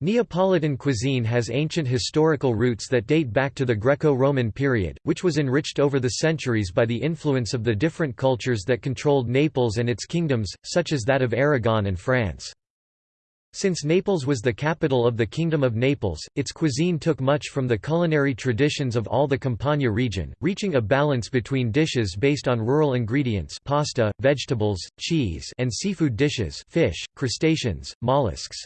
Neapolitan cuisine has ancient historical roots that date back to the Greco-Roman period, which was enriched over the centuries by the influence of the different cultures that controlled Naples and its kingdoms, such as that of Aragon and France. Since Naples was the capital of the Kingdom of Naples, its cuisine took much from the culinary traditions of all the Campania region, reaching a balance between dishes based on rural ingredients pasta, vegetables, cheese and seafood dishes fish, crustaceans, mollusks.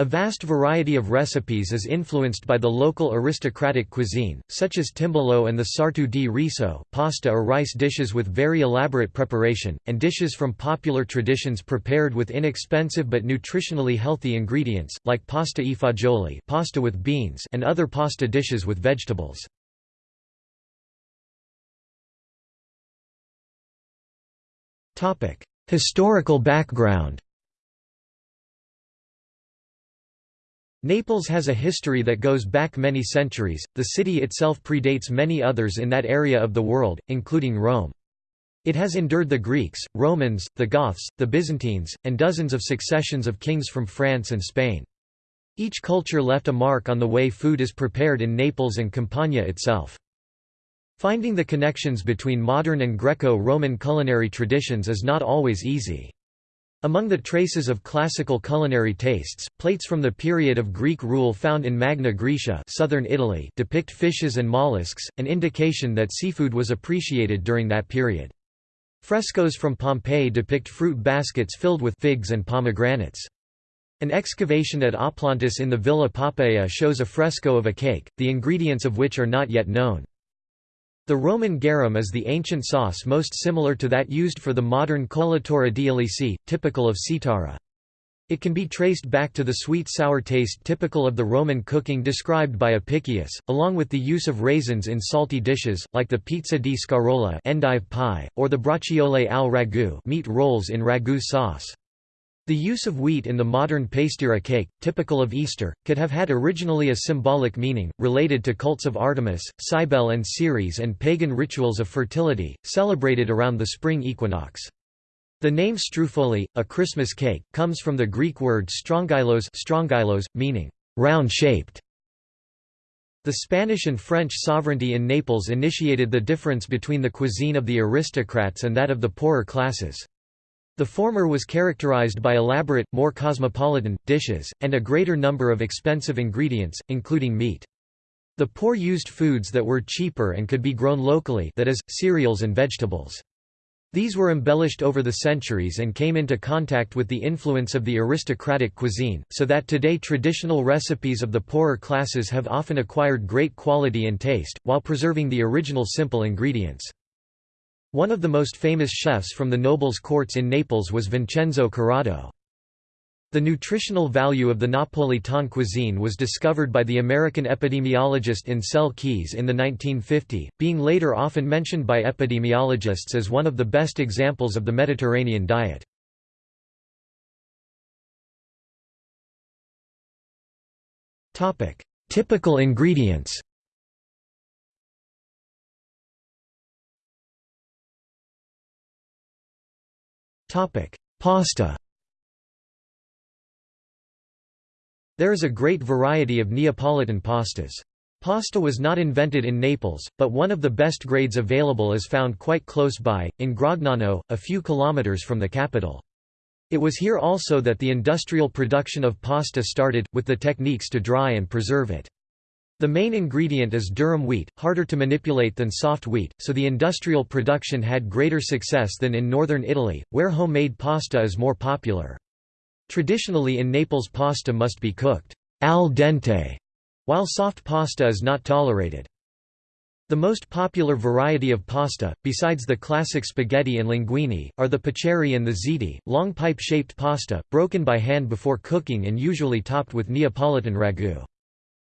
A vast variety of recipes is influenced by the local aristocratic cuisine, such as timballo and the sartu di riso, pasta or rice dishes with very elaborate preparation, and dishes from popular traditions prepared with inexpensive but nutritionally healthy ingredients, like pasta e fagioli pasta with beans and other pasta dishes with vegetables. Historical background Naples has a history that goes back many centuries, the city itself predates many others in that area of the world, including Rome. It has endured the Greeks, Romans, the Goths, the Byzantines, and dozens of successions of kings from France and Spain. Each culture left a mark on the way food is prepared in Naples and Campania itself. Finding the connections between modern and Greco-Roman culinary traditions is not always easy. Among the traces of classical culinary tastes, plates from the period of Greek rule found in Magna Graecia southern Italy depict fishes and mollusks, an indication that seafood was appreciated during that period. Frescoes from Pompeii depict fruit baskets filled with figs and pomegranates. An excavation at Oplontis in the Villa Poppaea shows a fresco of a cake, the ingredients of which are not yet known. The Roman garum is the ancient sauce most similar to that used for the modern colatura di typical of Cetara. It can be traced back to the sweet-sour taste typical of the Roman cooking described by Apicius, along with the use of raisins in salty dishes, like the pizza di scarola endive pie, or the braciole al ragu meat rolls in ragu sauce. The use of wheat in the modern pastiera cake, typical of Easter, could have had originally a symbolic meaning, related to cults of Artemis, Cybele and Ceres and pagan rituals of fertility, celebrated around the spring equinox. The name strufoli, a Christmas cake, comes from the Greek word strongylos, strongylos meaning round-shaped. The Spanish and French sovereignty in Naples initiated the difference between the cuisine of the aristocrats and that of the poorer classes. The former was characterized by elaborate, more cosmopolitan, dishes, and a greater number of expensive ingredients, including meat. The poor used foods that were cheaper and could be grown locally that is, cereals and vegetables. These were embellished over the centuries and came into contact with the influence of the aristocratic cuisine, so that today traditional recipes of the poorer classes have often acquired great quality and taste, while preserving the original simple ingredients. One of the most famous chefs from the nobles' courts in Naples was Vincenzo Corrado. The nutritional value of the Napolitan cuisine was discovered by the American epidemiologist Ancel Keys in the 1950, being later often mentioned by epidemiologists as one of the best examples of the Mediterranean diet. Typical ingredients Pasta There is a great variety of Neapolitan pastas. Pasta was not invented in Naples, but one of the best grades available is found quite close by, in Gragnano, a few kilometers from the capital. It was here also that the industrial production of pasta started, with the techniques to dry and preserve it. The main ingredient is durum wheat, harder to manipulate than soft wheat, so the industrial production had greater success than in northern Italy, where homemade pasta is more popular. Traditionally in Naples pasta must be cooked al dente, while soft pasta is not tolerated. The most popular variety of pasta, besides the classic spaghetti and linguine, are the paccheri and the ziti, long pipe-shaped pasta, broken by hand before cooking and usually topped with Neapolitan ragu.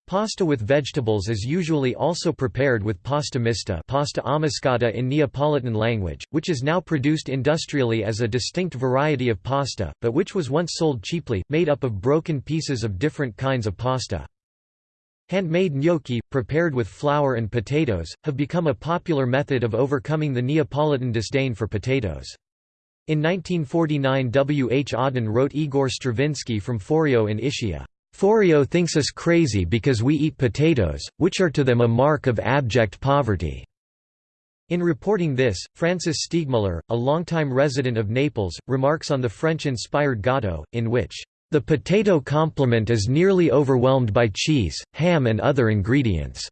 Pasta with vegetables is usually also prepared with pasta mista pasta ammiscata in Neapolitan language, which is now produced industrially as a distinct variety of pasta, but which was once sold cheaply, made up of broken pieces of different kinds of pasta. Handmade gnocchi, prepared with flour and potatoes, have become a popular method of overcoming the Neapolitan disdain for potatoes. In 1949 W. H. Auden wrote Igor Stravinsky from Forio in Ischia. Forio thinks us crazy because we eat potatoes, which are to them a mark of abject poverty." In reporting this, Francis Steegmuller, a longtime resident of Naples, remarks on the French-inspired gatto, in which, "...the potato complement is nearly overwhelmed by cheese, ham and other ingredients."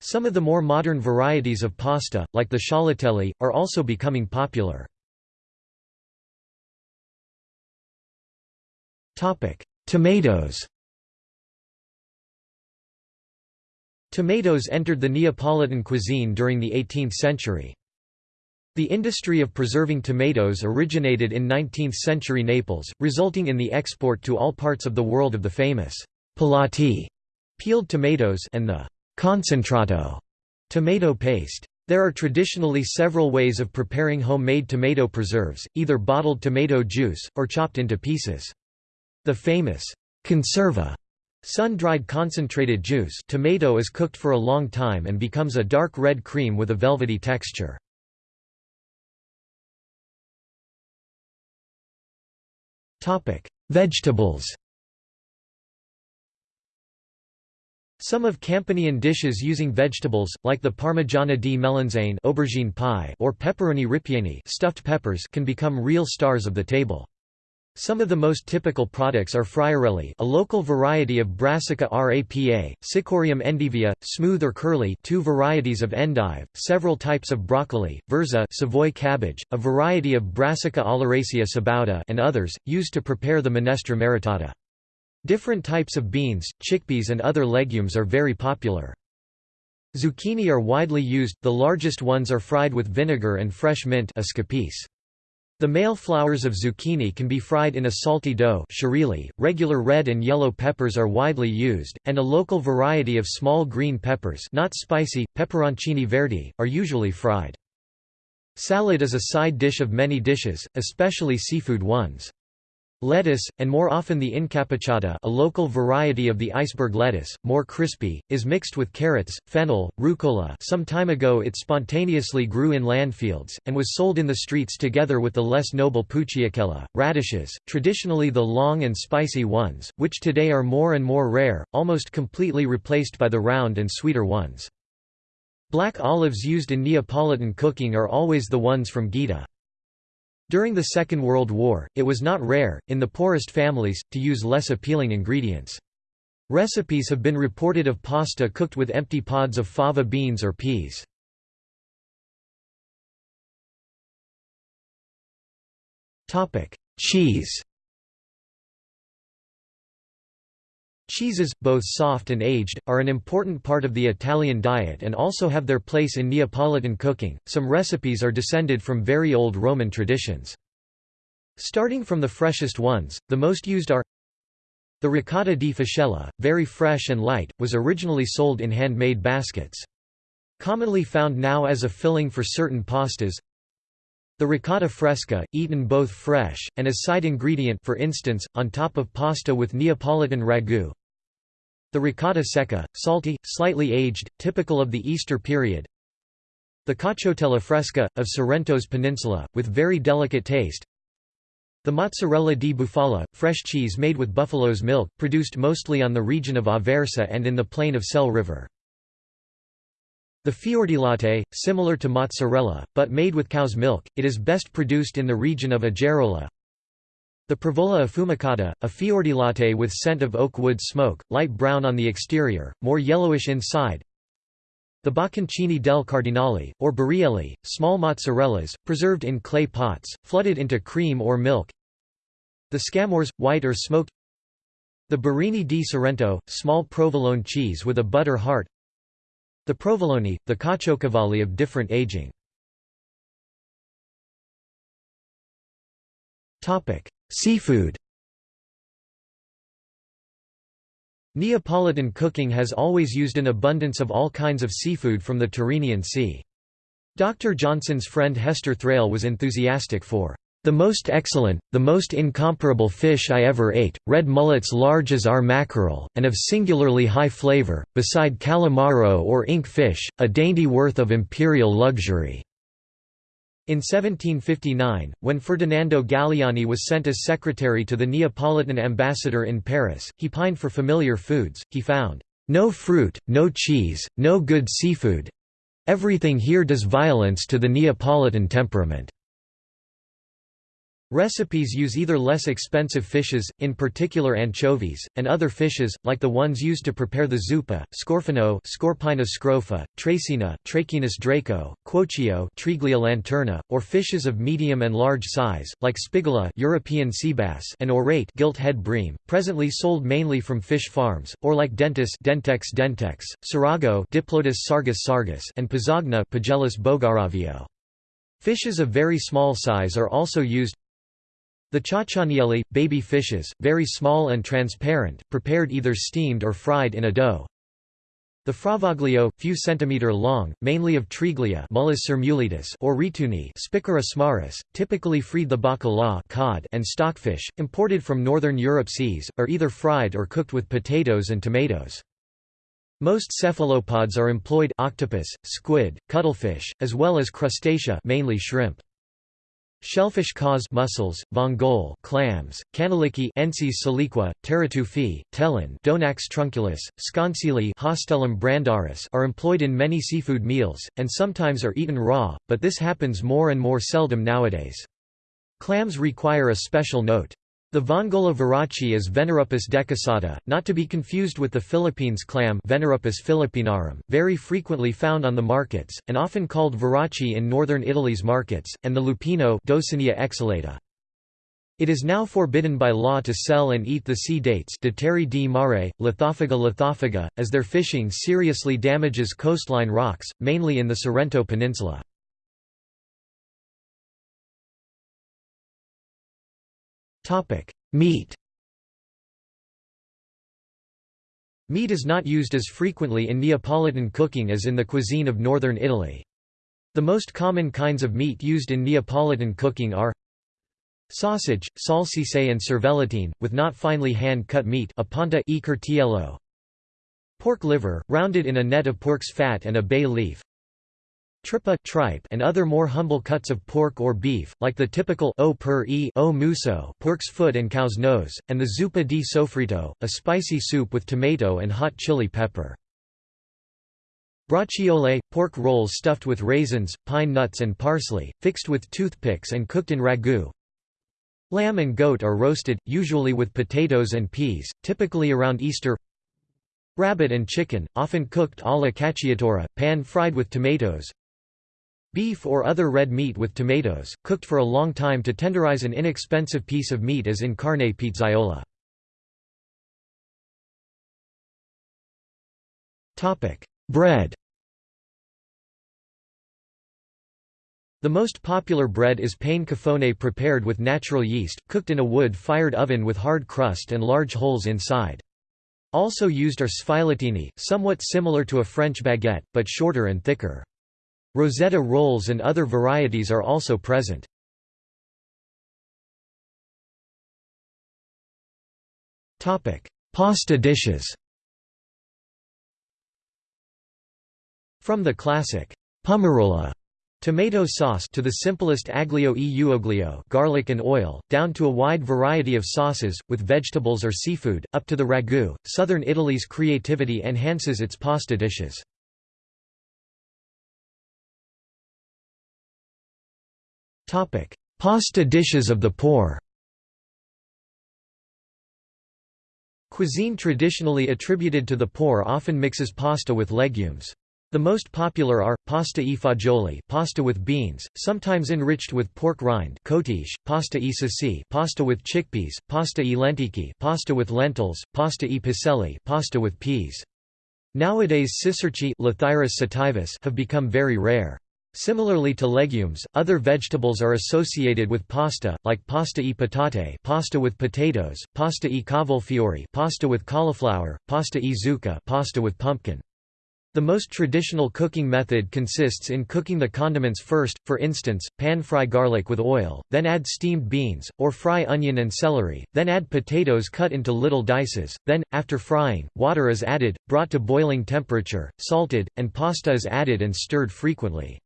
Some of the more modern varieties of pasta, like the scialatelli, are also becoming popular. Tomatoes Tomatoes entered the Neapolitan cuisine during the 18th century. The industry of preserving tomatoes originated in 19th-century Naples, resulting in the export to all parts of the world of the famous pelati peeled tomatoes and the concentrato tomato paste. There are traditionally several ways of preparing homemade tomato preserves, either bottled tomato juice, or chopped into pieces. The famous conserva Sun-dried concentrated juice tomato is cooked for a long time and becomes a dark red cream with a velvety texture. Vegetables Some of Campanian dishes using vegetables, like the Parmigiana di melanzane aubergine pie or pepperoni ripieni stuffed peppers can become real stars of the table. Some of the most typical products are friarelli a local variety of Brassica rapa, Cichorium endivia, smooth or curly two varieties of endive, several types of broccoli, verza Savoy cabbage, a variety of Brassica oleracea sabauda and others, used to prepare the minestra maritata. Different types of beans, chickpeas and other legumes are very popular. Zucchini are widely used, the largest ones are fried with vinegar and fresh mint escapice. The male flowers of zucchini can be fried in a salty dough regular red and yellow peppers are widely used, and a local variety of small green peppers not spicy, peperoncini verdi, are usually fried. Salad is a side dish of many dishes, especially seafood ones. Lettuce, and more often the incappuccata a local variety of the iceberg lettuce, more crispy, is mixed with carrots, fennel, rucola some time ago it spontaneously grew in landfields, and was sold in the streets together with the less noble pucciacella, radishes, traditionally the long and spicy ones, which today are more and more rare, almost completely replaced by the round and sweeter ones. Black olives used in Neapolitan cooking are always the ones from Gaeta. During the Second World War, it was not rare, in the poorest families, to use less appealing ingredients. Recipes have been reported of pasta cooked with empty pods of fava beans or peas. Cheese Cheeses, both soft and aged, are an important part of the Italian diet and also have their place in Neapolitan cooking. Some recipes are descended from very old Roman traditions. Starting from the freshest ones, the most used are the ricotta di fascella, very fresh and light, was originally sold in handmade baskets. Commonly found now as a filling for certain pastas, the ricotta fresca, eaten both fresh, and as side ingredient for instance, on top of pasta with Neapolitan ragu. The ricotta secca, salty, slightly aged, typical of the Easter period. The cacciatella fresca, of Sorrento's peninsula, with very delicate taste. The mozzarella di bufala, fresh cheese made with buffalo's milk, produced mostly on the region of Aversa and in the plain of Sele River. The fiordilatte, similar to mozzarella, but made with cow's milk, it is best produced in the region of Agerola. The Provola affumicata, a fiordilatte with scent of oak wood smoke, light brown on the exterior, more yellowish inside. The Bocconcini del Cardinale, or Barrielli, small mozzarellas, preserved in clay pots, flooded into cream or milk. The Scamorze, white or smoked The Barini di Sorrento, small provolone cheese with a butter heart the provolone, the caciocavalli of different aging. Seafood Neapolitan cooking has always used an abundance of all kinds of seafood from the Tyrrhenian Sea. Dr. Johnson's friend Hester Thrale was enthusiastic for the most excellent, the most incomparable fish I ever ate, red mullets large as our mackerel, and of singularly high flavor, beside calamaro or ink fish, a dainty worth of imperial luxury." In 1759, when Ferdinando Galiani was sent as secretary to the Neapolitan ambassador in Paris, he pined for familiar foods, he found, "...no fruit, no cheese, no good seafood. Everything here does violence to the Neapolitan temperament." Recipes use either less expensive fishes, in particular anchovies, and other fishes, like the ones used to prepare the zuppa, scorfino Scorpaena scrofa, tracina Trachinus draco, quochio Triglia lanterna, or fishes of medium and large size, like spigula European sea bass and orate gilt head bream, presently sold mainly from fish farms, or like dentis Dentex dentex, sarago Diplodus sargus sargus and pazogna Pagellus bogaraveo. Fishes of very small size are also used, the ciacianielli, baby fishes, very small and transparent, prepared either steamed or fried in a dough. The fravaglio, few centimeter long, mainly of Triglia or rituni typically freed the bacala cod and stockfish, imported from northern Europe seas, are either fried or cooked with potatoes and tomatoes. Most cephalopods are employed octopus, squid, cuttlefish, as well as crustacea mainly shrimp. Shellfish cause mussels, vongole clams, canalicchi Ensis siliqua, teratufi, telin Donax trunculus, sconceae Haustellum brandaris are employed in many seafood meals, and sometimes are eaten raw, but this happens more and more seldom nowadays. Clams require a special note. The Vongola virachi is Venerupis decussata, not to be confused with the Philippines clam Venerupis philippinarum, very frequently found on the markets, and often called virachi in northern Italy's markets, and the lupino Dosinia exhalata. It is now forbidden by law to sell and eat the sea dates mare, Lithophaga lithophaga, as their fishing seriously damages coastline rocks, mainly in the Sorrento Peninsula. Meat Meat is not used as frequently in Neapolitan cooking as in the cuisine of northern Italy. The most common kinds of meat used in Neapolitan cooking are sausage, salsicce and cervellatine, with not finely hand-cut meat apanta e. Pork liver, rounded in a net of pork's fat and a bay leaf Trippa tripe and other more humble cuts of pork or beef, like the typical o per e o muso pork's foot and cow's nose, and the zuppa di sofrito, a spicy soup with tomato and hot chili pepper. Braciole, pork rolls stuffed with raisins, pine nuts and parsley, fixed with toothpicks and cooked in ragu. Lamb and goat are roasted, usually with potatoes and peas, typically around Easter. Rabbit and chicken, often cooked alla cacciatora, pan-fried with tomatoes. Beef or other red meat with tomatoes, cooked for a long time to tenderize an inexpensive piece of meat as in carne pizzaiola. Bread The most popular bread is pane caffone prepared with natural yeast, cooked in a wood-fired oven with hard crust and large holes inside. Also used are sfilettini, somewhat similar to a French baguette, but shorter and thicker. Rosetta rolls and other varieties are also present. Pasta dishes From the classic pomarola tomato sauce to the simplest aglio e uoglio garlic and oil, down to a wide variety of sauces, with vegetables or seafood, up to the ragu, southern Italy's creativity enhances its pasta dishes. Topic: Pasta dishes of the poor. Cuisine traditionally attributed to the poor often mixes pasta with legumes. The most popular are, pasta e fagioli pasta with beans, sometimes enriched with pork rind cotiche, pasta e sassi pasta with chickpeas, pasta e lenticchie pasta with lentils, pasta e piselli pasta with peas. Nowadays cicerci have become very rare. Similarly to legumes, other vegetables are associated with pasta, like pasta e patate pasta with potatoes, pasta e cavolfiore pasta with cauliflower, pasta e zucca pasta with pumpkin. The most traditional cooking method consists in cooking the condiments first, for instance, pan-fry garlic with oil, then add steamed beans, or fry onion and celery, then add potatoes cut into little dices, then, after frying, water is added, brought to boiling temperature, salted, and pasta is added and stirred frequently.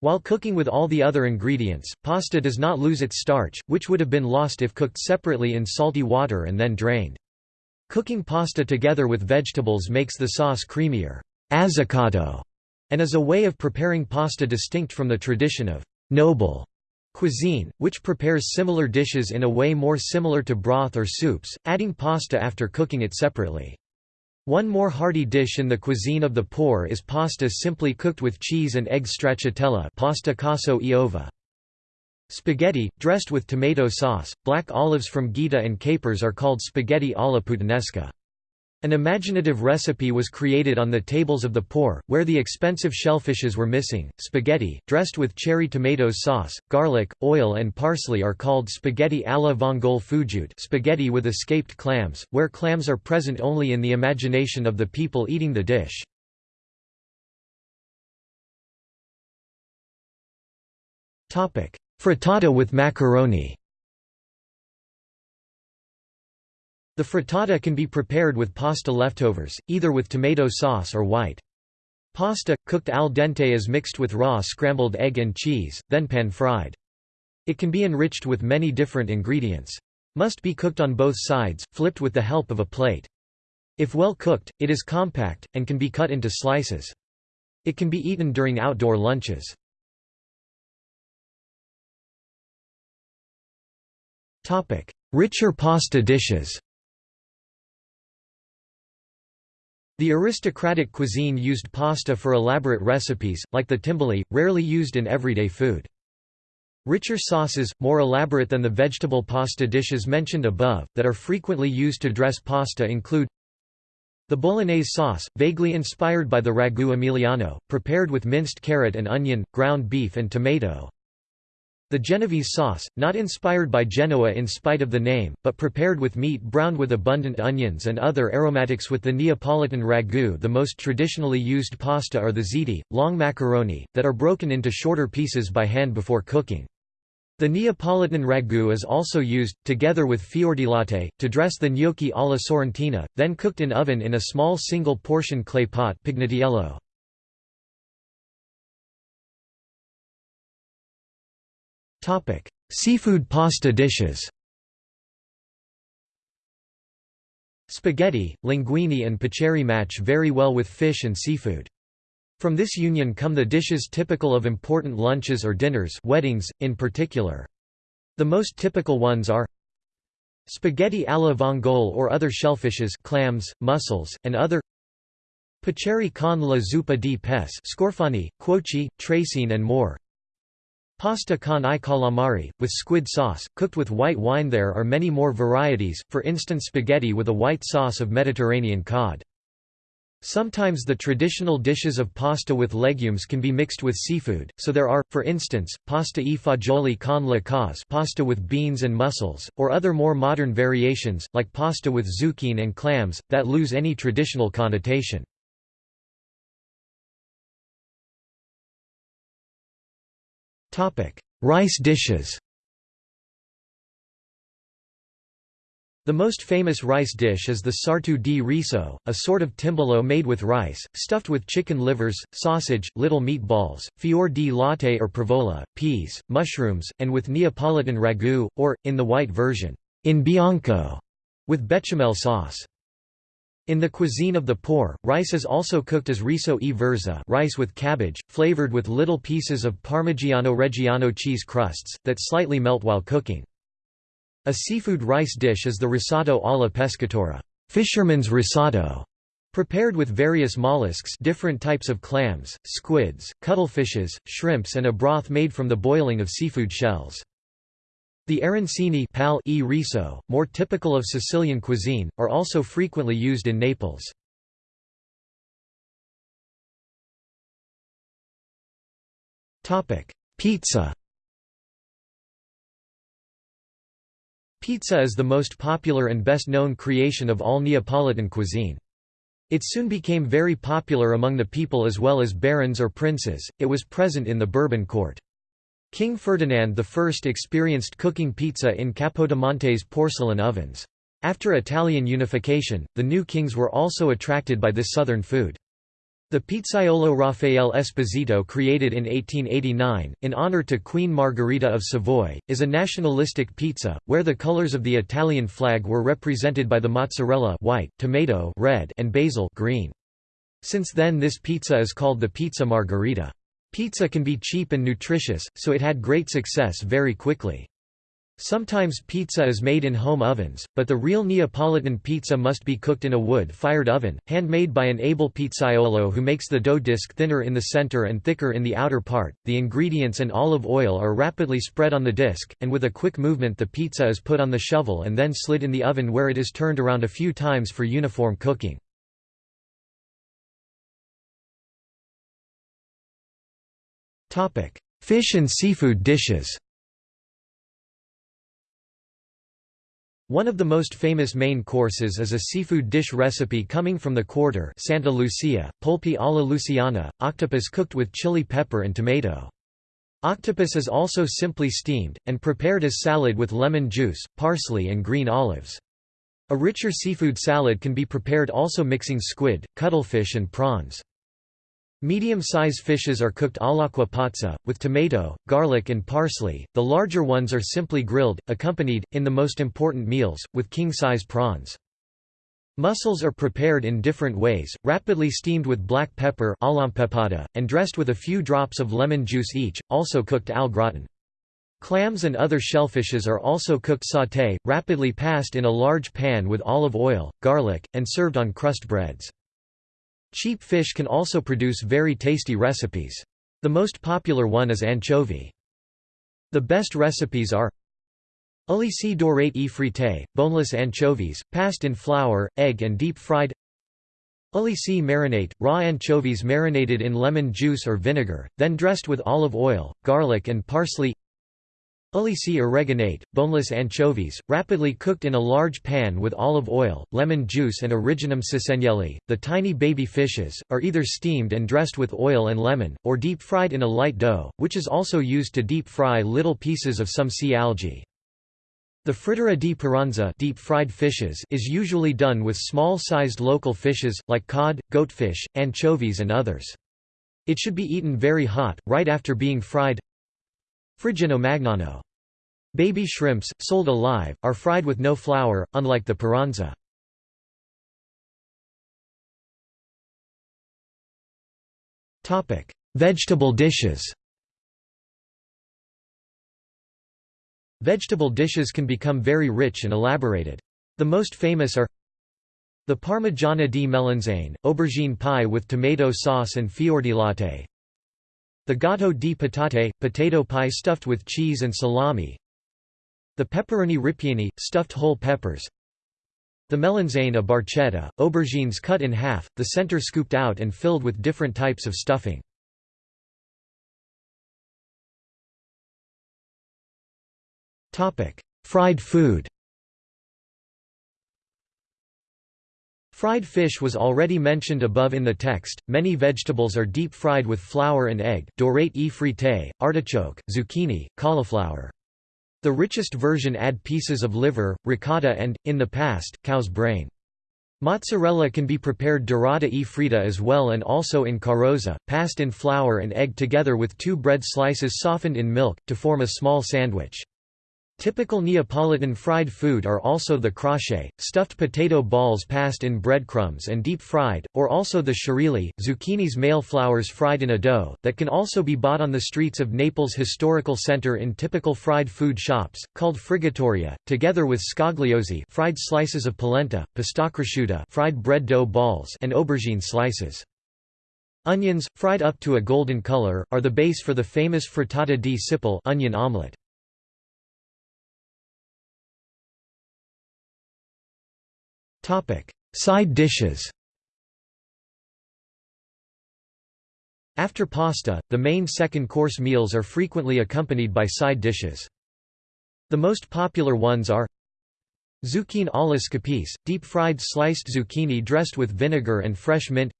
While cooking with all the other ingredients, pasta does not lose its starch, which would have been lost if cooked separately in salty water and then drained. Cooking pasta together with vegetables makes the sauce creamier and is a way of preparing pasta distinct from the tradition of noble cuisine, which prepares similar dishes in a way more similar to broth or soups, adding pasta after cooking it separately. One more hearty dish in the cuisine of the poor is pasta simply cooked with cheese and egg stracciatella pasta casso e. Spaghetti, dressed with tomato sauce, black olives from Gaeta and capers are called spaghetti alla puttanesca. An imaginative recipe was created on the tables of the poor, where the expensive shellfishes were missing. Spaghetti, dressed with cherry tomato sauce, garlic, oil, and parsley, are called spaghetti alla vongole fugiute spaghetti with escaped clams, where clams are present only in the imagination of the people eating the dish. Frittata with macaroni The frittata can be prepared with pasta leftovers, either with tomato sauce or white. Pasta, cooked al dente is mixed with raw scrambled egg and cheese, then pan-fried. It can be enriched with many different ingredients. Must be cooked on both sides, flipped with the help of a plate. If well cooked, it is compact, and can be cut into slices. It can be eaten during outdoor lunches. Richer pasta dishes The aristocratic cuisine used pasta for elaborate recipes, like the timbali, rarely used in everyday food. Richer sauces, more elaborate than the vegetable pasta dishes mentioned above, that are frequently used to dress pasta include the bolognese sauce, vaguely inspired by the ragu emiliano, prepared with minced carrot and onion, ground beef and tomato. The Genovese sauce, not inspired by Genoa in spite of the name, but prepared with meat browned with abundant onions and other aromatics with the Neapolitan ragu the most traditionally used pasta are the ziti, long macaroni, that are broken into shorter pieces by hand before cooking. The Neapolitan ragu is also used, together with fior-di-latte, to dress the gnocchi alla sorrentina, then cooked in oven in a small single-portion clay pot pignatiello. Topic: Seafood pasta dishes. Spaghetti, linguine and paccheri match very well with fish and seafood. From this union come the dishes typical of important lunches or dinners weddings, in particular. The most typical ones are Spaghetti alla vongole or other shellfishes clams, mussels, and other Paccheri con la zuppa di pesce scorfani, quoci, tracine and more Pasta con i calamari, with squid sauce, cooked with white wine There are many more varieties, for instance spaghetti with a white sauce of Mediterranean cod. Sometimes the traditional dishes of pasta with legumes can be mixed with seafood, so there are, for instance, pasta e fagioli con la cause pasta with beans and mussels, or other more modern variations, like pasta with zucchine and clams, that lose any traditional connotation. Rice dishes The most famous rice dish is the sartu di riso, a sort of timballo made with rice, stuffed with chicken livers, sausage, little meatballs, fior di latte or provola, peas, mushrooms, and with Neapolitan ragu, or, in the white version, in bianco, with bechamel sauce. In the cuisine of the poor, rice is also cooked as riso e verza rice with cabbage, flavored with little pieces of Parmigiano Reggiano cheese crusts, that slightly melt while cooking. A seafood rice dish is the risotto alla pescatora fisherman's risotto", prepared with various mollusks different types of clams, squids, cuttlefishes, shrimps and a broth made from the boiling of seafood shells. The arancini pal e riso, more typical of Sicilian cuisine, are also frequently used in Naples. Pizza Pizza is the most popular and best known creation of all Neapolitan cuisine. It soon became very popular among the people as well as barons or princes, it was present in the Bourbon court. King Ferdinand I experienced cooking pizza in Capodimonte's porcelain ovens. After Italian unification, the new kings were also attracted by this southern food. The pizzaiolo Raffaele Esposito created in 1889, in honor to Queen Margherita of Savoy, is a nationalistic pizza, where the colors of the Italian flag were represented by the mozzarella white, tomato red, and basil green. Since then this pizza is called the pizza margherita. Pizza can be cheap and nutritious, so it had great success very quickly. Sometimes pizza is made in home ovens, but the real Neapolitan pizza must be cooked in a wood-fired oven, handmade by an able pizzaiolo who makes the dough disc thinner in the center and thicker in the outer part. The ingredients and olive oil are rapidly spread on the disc, and with a quick movement the pizza is put on the shovel and then slid in the oven where it is turned around a few times for uniform cooking. Fish and seafood dishes One of the most famous main courses is a seafood dish recipe coming from the quarter Santa Lucia, polpi alla Luciana, octopus cooked with chili pepper and tomato. Octopus is also simply steamed, and prepared as salad with lemon juice, parsley and green olives. A richer seafood salad can be prepared also mixing squid, cuttlefish and prawns. Medium-size fishes are cooked all'acqua pazza, with tomato, garlic and parsley, the larger ones are simply grilled, accompanied, in the most important meals, with king-size prawns. Mussels are prepared in different ways, rapidly steamed with black pepper and dressed with a few drops of lemon juice each, also cooked al gratin. Clams and other shellfishes are also cooked sauté, rapidly passed in a large pan with olive oil, garlic, and served on crust breads. Cheap fish can also produce very tasty recipes. The most popular one is anchovy. The best recipes are Ulici dorate e frite, boneless anchovies, passed in flour, egg and deep-fried Ulici marinate, raw anchovies marinated in lemon juice or vinegar, then dressed with olive oil, garlic and parsley Ulici oreganate, boneless anchovies, rapidly cooked in a large pan with olive oil, lemon juice and origanum cisenelli. The tiny baby fishes, are either steamed and dressed with oil and lemon, or deep-fried in a light dough, which is also used to deep-fry little pieces of some sea algae. The frittata di paranza deep-fried fishes is usually done with small-sized local fishes, like cod, goatfish, anchovies and others. It should be eaten very hot, right after being fried Friggino magnano. Baby shrimps, sold alive, are fried with no flour, unlike the paranza. Vegetable dishes Vegetable dishes can become very rich and elaborated. The most famous are the Parmigiana di melanzane, aubergine pie with tomato sauce and fior di latte, the gatto di patate, potato pie stuffed with cheese and salami. The pepperoni ripieni, stuffed whole peppers. The melanzane a barchetta, aubergines cut in half, the center scooped out and filled with different types of stuffing. Fried food Fried fish was already mentioned above in the text. Many vegetables are deep fried with flour and egg, dorate e frite, artichoke, zucchini, cauliflower. The richest version add pieces of liver, ricotta and, in the past, cow's brain. Mozzarella can be prepared dorata e frita as well and also in carrozza, passed in flour and egg together with two bread slices softened in milk, to form a small sandwich. Typical Neapolitan fried food are also the crochet, stuffed potato balls passed in breadcrumbs and deep-fried, or also the sciarelli, zucchini's male flowers fried in a dough, that can also be bought on the streets of Naples' historical center in typical fried food shops, called friggitoria, together with scagliosi fried slices of polenta, pistacrosciutta fried bread dough balls and aubergine slices. Onions, fried up to a golden color, are the base for the famous frittata di cipolle onion omelette. Side dishes After pasta, the main second-course meals are frequently accompanied by side dishes. The most popular ones are Zucchine alla scapice, deep-fried sliced zucchini dressed with vinegar and fresh mint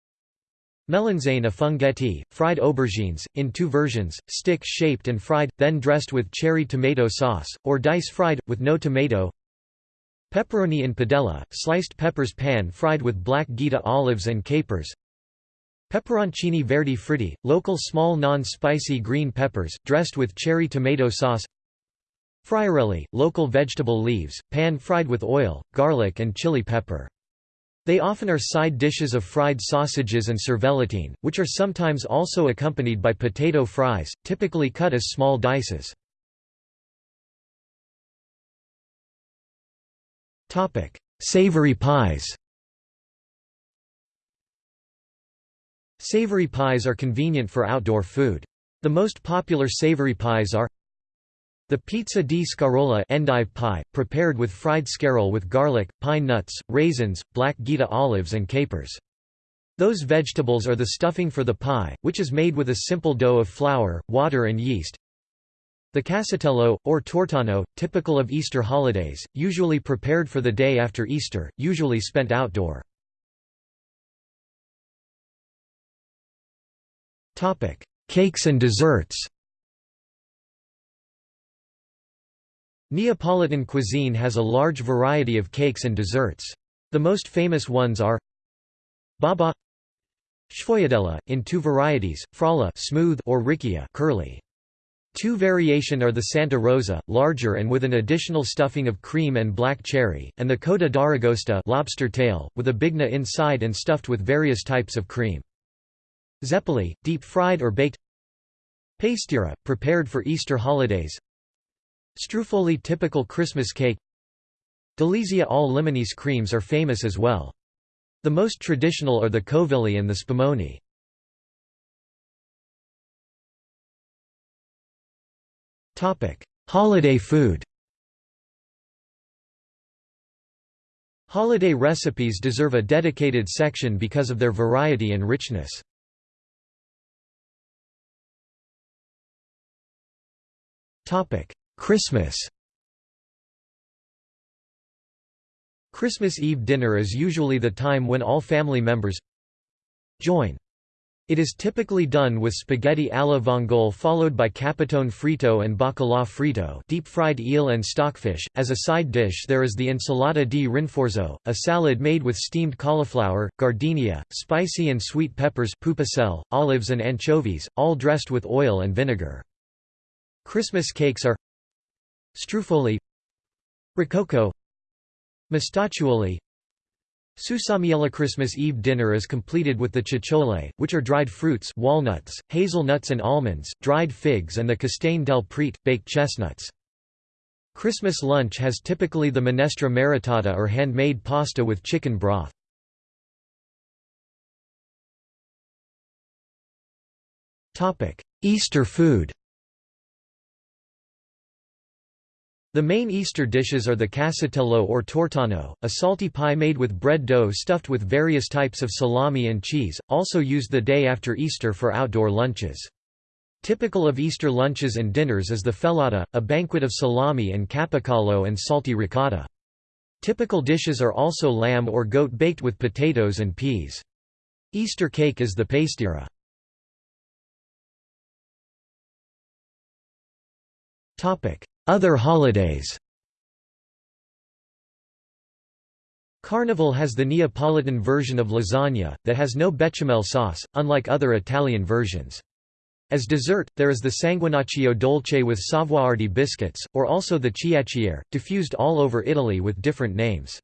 Melanzane a funghetti, fried aubergines, in two versions, stick-shaped and fried, then dressed with cherry tomato sauce, or dice-fried, with no tomato Pepperoni in padella, sliced peppers pan-fried with black Gaeta olives and capers Peperoncini Verdi Fritti, local small non-spicy green peppers, dressed with cherry tomato sauce Friarelli, local vegetable leaves, pan-fried with oil, garlic and chili pepper. They often are side dishes of fried sausages and cervellatine, which are sometimes also accompanied by potato fries, typically cut as small dices. Savory pies Savory pies are convenient for outdoor food. The most popular savory pies are the pizza di scarola endive pie, prepared with fried scarole with garlic, pine nuts, raisins, black Gaeta olives and capers. Those vegetables are the stuffing for the pie, which is made with a simple dough of flour, water and yeast. The casatiello, or tortano, typical of Easter holidays, usually prepared for the day after Easter, usually spent outdoor. Cakes and desserts Neapolitan cuisine has a large variety of cakes and desserts. The most famous ones are Baba Sfogliatella, in two varieties, Frolla smooth or Riccia curly. Two variation are the Santa Rosa, larger and with an additional stuffing of cream and black cherry, and the Coda d'Aragosta lobster tail, with a bigna inside and stuffed with various types of cream. Zeppoli, deep-fried or baked Pastiera, prepared for Easter holidays Struffoli typical Christmas cake Delizia all Limonese creams are famous as well. The most traditional are the Covilli and the Spumoni. Holiday food Holiday recipes deserve a dedicated section because of their variety and richness. Topic: Christmas Christmas Eve dinner is usually the time when all family members join. It is typically done with spaghetti alla vongole followed by capitone frito and bacalà frito deep-fried eel and stockfish. As a side dish there is the insalata di rinforzo, a salad made with steamed cauliflower, gardenia, spicy and sweet peppers pupuselle, olives and anchovies, all dressed with oil and vinegar. Christmas cakes are Struffoli Rococo Mostacciuoli Susamiella Christmas Eve dinner is completed with the cicciole, which are dried fruits walnuts, hazelnuts and almonds, dried figs and the castagne del prete, baked chestnuts. Christmas lunch has typically the minestra maritata or handmade pasta with chicken broth. Easter food The main Easter dishes are the casatiello or tortano, a salty pie made with bread dough stuffed with various types of salami and cheese, also used the day after Easter for outdoor lunches. Typical of Easter lunches and dinners is the fellata, a banquet of salami and capicola and salty ricotta. Typical dishes are also lamb or goat baked with potatoes and peas. Easter cake is the pastiera. Other holidays Carnival has the Neapolitan version of lasagna, that has no bechamel sauce, unlike other Italian versions. As dessert, there is the sanguinaccio dolce with savoiardi biscuits, or also the chiacchiere, diffused all over Italy with different names.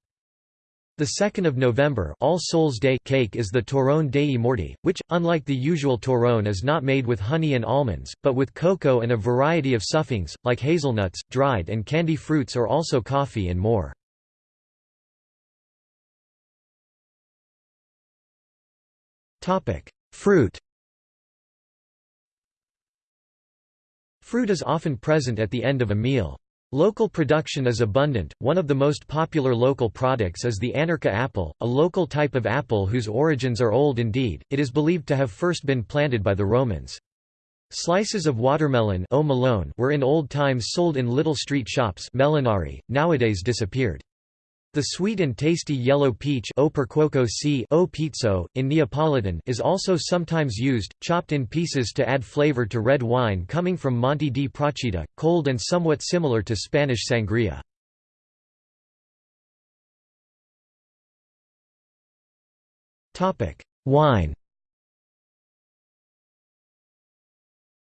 The 2nd of November All Souls Day cake is the Torrone dei Morti, which, unlike the usual torrone is not made with honey and almonds, but with cocoa and a variety of stuffings, like hazelnuts, dried and candy fruits or also coffee and more. Fruit Fruit is often present at the end of a meal. Local production is abundant. One of the most popular local products is the Annurca apple, a local type of apple whose origins are old indeed. It is believed to have first been planted by the Romans. Slices of watermelon were in old times sold in little street shops melinari, nowadays disappeared. The sweet and tasty yellow peach o pizzo, in Neapolitan is also sometimes used, chopped in pieces to add flavor to red wine coming from Monte di Procida, cold and somewhat similar to Spanish sangria. Wine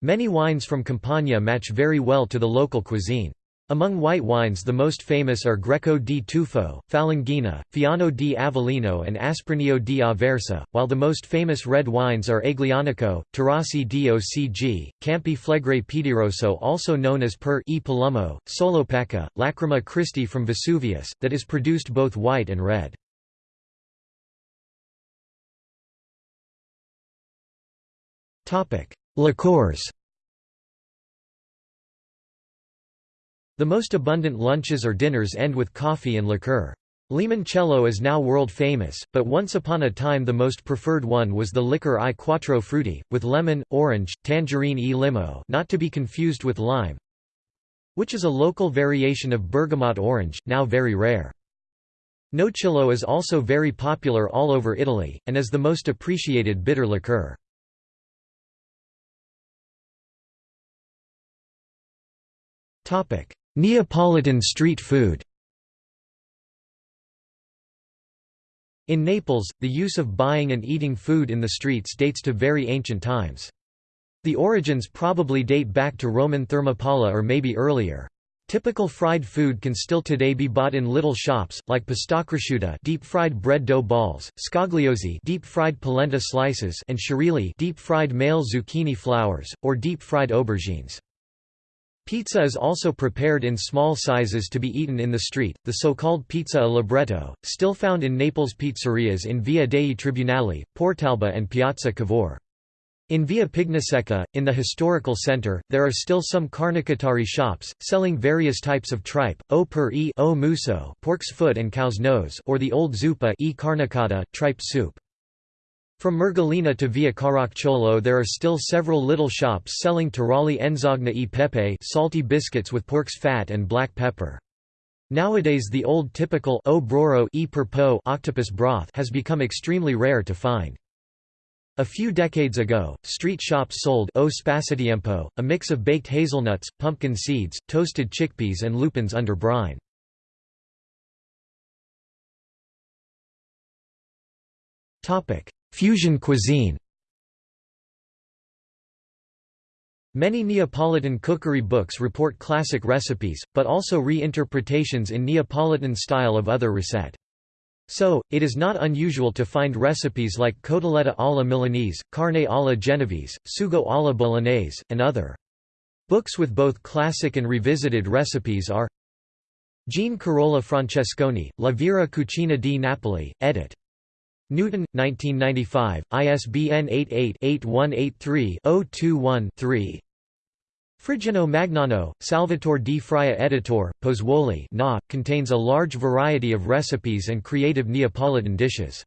Many wines from Campania match very well to the local cuisine. Among white wines the most famous are Greco di Tufo, Falanghina, Fiano di Avellino and Asprinio di Aversa, while the most famous red wines are Aglianico, Terrassi di Ocg, Campi Flegrei Piedirosso also known as Per e Solopaca, Lacrima Christi from Vesuvius, that is produced both white and red. Liqueurs The most abundant lunches or dinners end with coffee and liqueur. Limoncello is now world famous, but once upon a time the most preferred one was the liquor I Quattro Frutti, with lemon, orange, tangerine e limo not to be confused with lime, which is a local variation of bergamot orange, now very rare. Nocillo is also very popular all over Italy, and is the most appreciated bitter liqueur. Neapolitan street food In Naples, the use of buying and eating food in the streets dates to very ancient times. The origins probably date back to Roman thermopolia or maybe earlier. Typical fried food can still today be bought in little shops, like pastacresciuta deep-fried bread dough balls, scagliuozzi deep-fried polenta slices and sciurilli deep-fried male zucchini flowers, or deep-fried aubergines. Pizza is also prepared in small sizes to be eaten in the street, the so-called pizza a libretto, still found in Naples pizzerias in Via dei Tribunali, Portalba and Piazza Cavour. In Via Pignaseca, in the historical center, there are still some carnacottari shops, selling various types of tripe, o per e o muso pork's foot and cow's nose or the old zuppa e carnacotta, tripe soup. From Mergellina to Via Caracciolo there are still several little shops selling taralli enzogna e pepe salty biscuits with pork's fat and black pepper. Nowadays the old typical o broro e per po octopus broth has become extremely rare to find. A few decades ago, street shops sold o spassatiempo, a mix of baked hazelnuts, pumpkin seeds, toasted chickpeas and lupins under brine. Fusion cuisine Many Neapolitan cookery books report classic recipes, but also re-interpretations in Neapolitan style of other recettes. So, it is not unusual to find recipes like cotoletta alla Milanese, carne alla Genovese, sugo alla Bolognese, and other. Books with both classic and revisited recipes are Jeanne Carola Francesconi, La Vera Cucina di Napoli, edit. Newton, 1995, ISBN 88-8183-021-3 Friggeno Magnano, Salvatore di Fraia Editor, Pozzuoli contains a large variety of recipes and creative Neapolitan dishes.